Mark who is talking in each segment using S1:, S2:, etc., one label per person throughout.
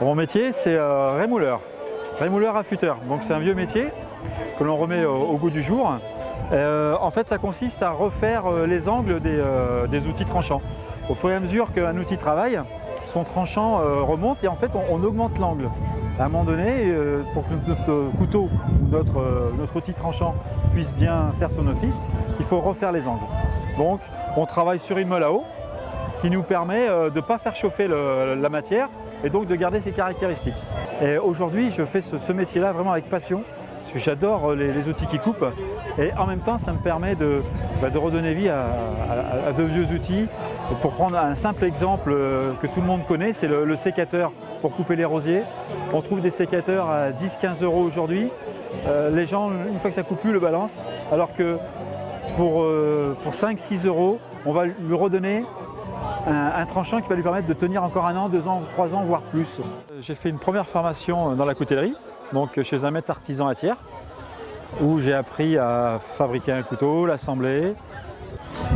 S1: Mon métier, c'est euh, rémouleur, rémouleur affûteur. Donc c'est un vieux métier que l'on remet au, goût du jour. Euh, en fait, ça consiste à refaire euh, les angles des, outils tranchants. Au fur et à mesure qu'un outil travaille, son tranchant remonte et en fait, on, augmente l'angle. À un moment donné, pour que notre couteau, notre, notre outil tranchant puisse bien faire son office, il faut refaire les angles. Donc, on travaille sur une meule à eau qui nous permet euh, de ne pas faire chauffer la matière et donc de garder ses caractéristiques. Et aujourd'hui, je fais ce, métier-là vraiment avec passion parce que j'adore euh, les, outils qui coupent et en même temps, ça me permet de, bah, redonner vie à, de vieux outils. Pour prendre un simple exemple euh, que tout le monde connaît, c'est le, sécateur pour couper les rosiers. On trouve des sécateurs à 10-15 euros aujourd'hui. Les gens, une fois que ça coupe plus, le balancent, alors que pour, pour 5-6 euros, on va lui redonner un, tranchant qui va lui permettre de tenir encore un an, deux ans, trois ans, voire plus. J'ai fait une première formation dans la coutellerie, donc chez un maître artisan à Thiers, où j'ai appris à fabriquer un couteau, l'assembler.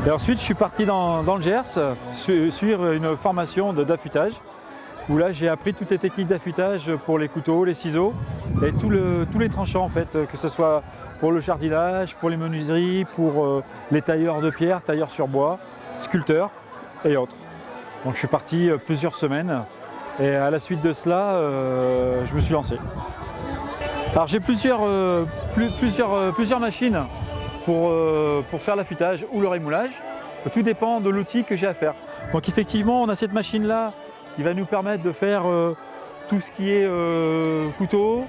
S1: Et ensuite, je suis parti dans, le Gers, su- suivre une formation d'affûtage, où là j'ai appris toutes les techniques d'affûtage pour les couteaux, les ciseaux et tous les tranchants en fait, que ce soit pour le jardinage, pour les menuiseries, pour euh, les tailleurs de pierre, tailleurs sur bois, sculpteurs et autres. Donc je suis parti euh, plusieurs semaines et à la suite de cela, euh, je me suis lancé. Alors j'ai plusieurs, euh, plus- plusieurs, plusieurs machines pour, pour faire l'affûtage ou le rémoulage. Tout dépend de l'outil que j'ai à faire. Donc effectivement, on a cette machine-là qui va nous permettre de faire tout ce qui est couteau,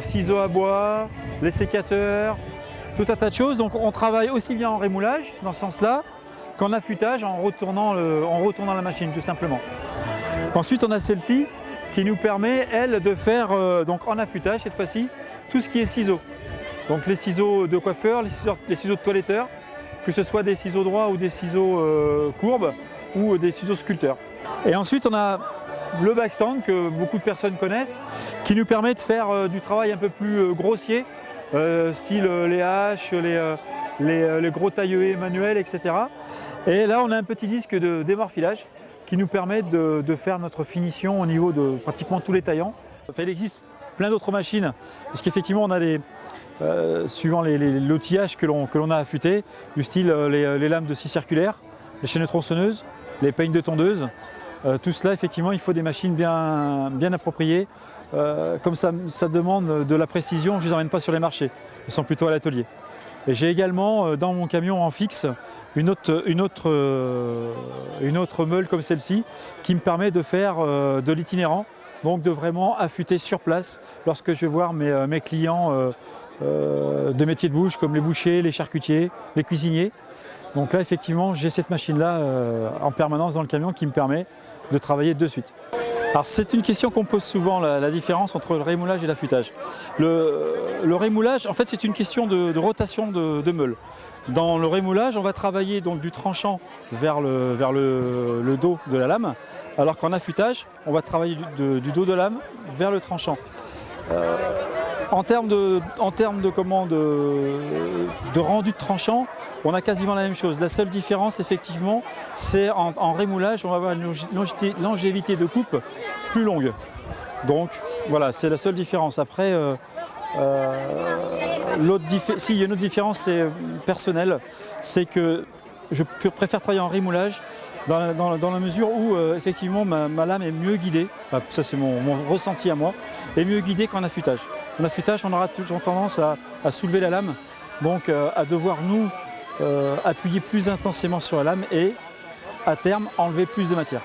S1: ciseaux à bois, les sécateurs, tout un tas de choses. Donc on travaille aussi bien en rémoulage, dans ce sens-là, qu'en affûtage en retournant, la machine, tout simplement. Ensuite, on a celle-ci qui nous permet, elle, de faire euh, donc en affûtage, cette fois-ci, tout ce qui est ciseaux. Donc les ciseaux de coiffeur, les ciseaux, de toiletteur, que ce soit des ciseaux droits ou des ciseaux euh, courbes ou des ciseaux sculpteurs. Et ensuite, on a le backstand que beaucoup de personnes connaissent, qui nous permet de faire euh, du travail un peu plus euh, grossier, euh, style euh, les haches, les, euh, les, euh, gros tailleués manuels, etc. Et là, on a un petit disque de démorphilage qui nous permet de, faire notre finition au niveau de pratiquement tous les taillants. Il existe plein d'autres machines, parce qu'effectivement, on a des, euh, suivant l'outillage que l'on a affûté, du style euh, les, lames de scie circulaire, les chaînes tronçonneuses, les peignes de tondeuse. Euh, tout cela, effectivement, il faut des machines bien, bien appropriées. Comme ça, ça demande de la précision, je ne les emmène pas sur les marchés, ils sont plutôt à l'atelier. Et j'ai également dans mon camion en fixe euh, une autre meule comme celle-ci qui me permet de faire euh, de l'itinérant, donc de vraiment affûter sur place lorsque je vais voir mes, euh, mes clients de métiers de bouche comme les bouchers, les charcutiers, les cuisiniers. Donc là effectivement j'ai cette machine-là en permanence dans le camion qui me permet de travailler de suite. Alors c'est une question qu'on pose souvent, la, différence entre le rémoulage et l'affûtage. Le, rémoulage, en fait c'est une question de, rotation de, meule. Dans le rémoulage, on va travailler du tranchant vers le, dos de la lame, alors qu'en affûtage, on va travailler du dos de lame vers le tranchant. Euh, en termes de, en termes de, comment, de, de rendu de tranchant, on a quasiment la même chose. La seule différence, effectivement, c'est en, en rémoulage, on va avoir une longévité- de coupe plus longue. Donc, voilà, c'est la seule différence. Après, euh, euh, il y a une autre différence, c'est euh, personnelle, c'est que je pr- préfère travailler en rémoulage dans, la- mesure où effectivement ma, lame est mieux guidée, Enfin, ça c'est mon, ressenti à moi, est mieux guidée qu'en affûtage. En affûtage, on aura toujours tendance à soulever la lame, donc euh, à devoir nous euh, appuyer plus intensément sur la lame et à terme enlever plus de matière.